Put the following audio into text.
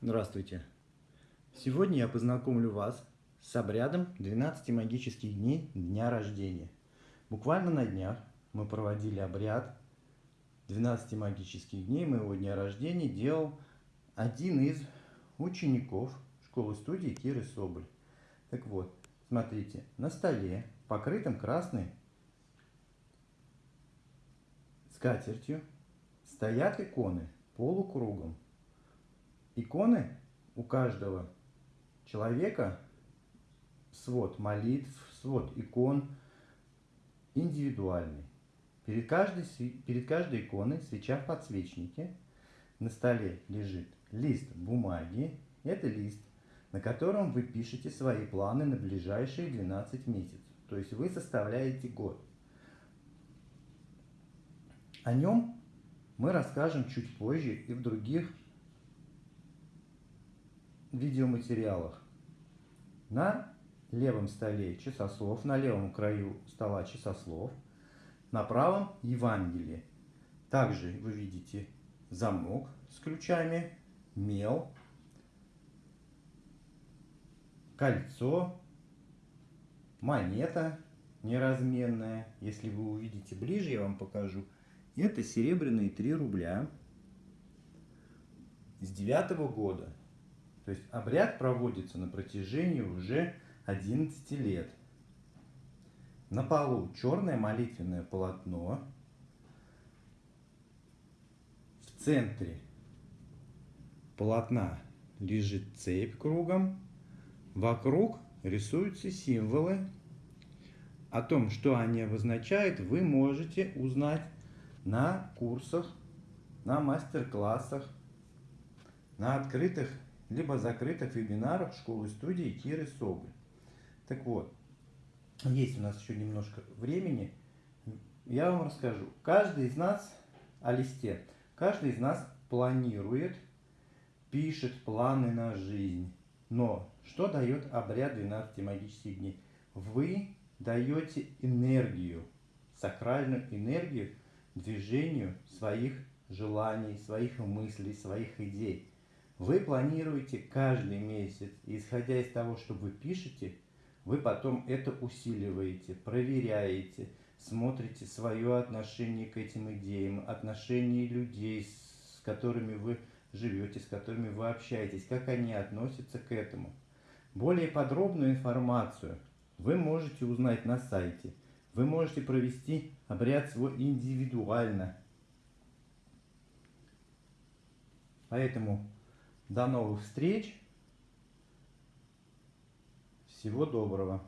Здравствуйте! Сегодня я познакомлю вас с обрядом 12 магических дней дня рождения. Буквально на днях мы проводили обряд 12 магических дней моего дня рождения. Делал один из учеников школы-студии Киры Соболь. Так вот, смотрите, на столе, покрытым красной скатертью, стоят иконы полукругом иконы у каждого человека, свод молитв, свод икон индивидуальный. Перед каждой, перед каждой иконой свеча в подсвечнике. На столе лежит лист бумаги. Это лист, на котором вы пишете свои планы на ближайшие 12 месяцев. То есть вы составляете год. О нем мы расскажем чуть позже и в других видеоматериалах. На левом столе часослов, на левом краю стола часослов, на правом Евангелие. Также вы видите замок с ключами, мел, кольцо, монета неразменная. Если вы увидите ближе, я вам покажу. Это серебряные 3 рубля с девятого года. То есть обряд проводится на протяжении уже 11 лет. На полу черное молитвенное полотно. В центре полотна лежит цепь кругом. Вокруг рисуются символы. О том, что они обозначают, вы можете узнать на курсах, на мастер-классах, на открытых либо закрытых вебинарах школы-студии Киры Соболь. Так вот, есть у нас еще немножко времени, я вам расскажу. Каждый из нас о листе, каждый из нас планирует, пишет планы на жизнь. Но что дает обряд 12 магических дней? Вы даете энергию, сакральную энергию движению своих желаний, своих мыслей, своих идей. Вы планируете каждый месяц, исходя из того, что вы пишете, вы потом это усиливаете, проверяете, смотрите свое отношение к этим идеям, отношение людей, с которыми вы живете, с которыми вы общаетесь, как они относятся к этому. Более подробную информацию вы можете узнать на сайте. Вы можете провести обряд свой индивидуально. Поэтому до новых встреч. Всего доброго.